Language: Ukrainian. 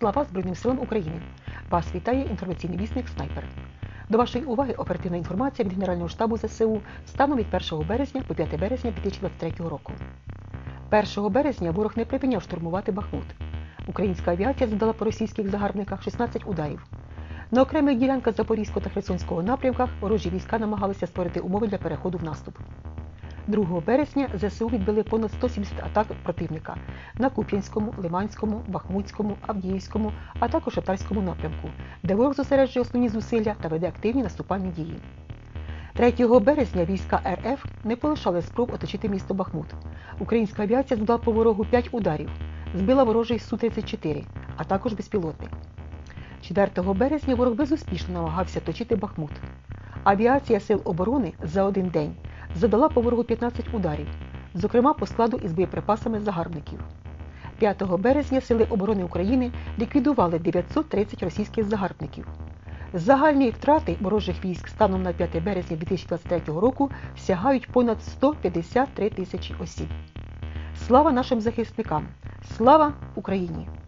Слава Збройним силам України! Вас вітає інформаційний вісник Снайпер. До вашої уваги оперативна інформація від Генерального штабу ЗСУ станом від 1 березня по 5 березня 2023 року. 1 березня ворог не припиняв штурмувати Бахмут. Українська авіація завдала по російських загарбниках 16 ударів. На окремих ділянках Запорізького та Херсонського напрямках ворожі війська намагалися створити умови для переходу в наступ. 2 березня ЗСУ відбили понад 170 атак противника на Куп'янському, Лиманському, Бахмутському, Авдіївському, а також Татарському напрямку, де ворог зосереджує основні зусилля та веде активні наступальні дії. 3 березня війська РФ не полишали спроб оточити місто Бахмут. Українська авіація завдала по ворогу 5 ударів, збила ворожий Су-34, а також безпілотник. 4 березня ворог безуспішно намагався точити Бахмут. Авіація Сил оборони за один день задала по ворогу 15 ударів, зокрема по складу із боєприпасами загарбників. 5 березня Сили оборони України ліквідували 930 російських загарбників. Загальні втрати ворожих військ станом на 5 березня 2023 року сягають понад 153 тисячі осіб. Слава нашим захисникам! Слава Україні!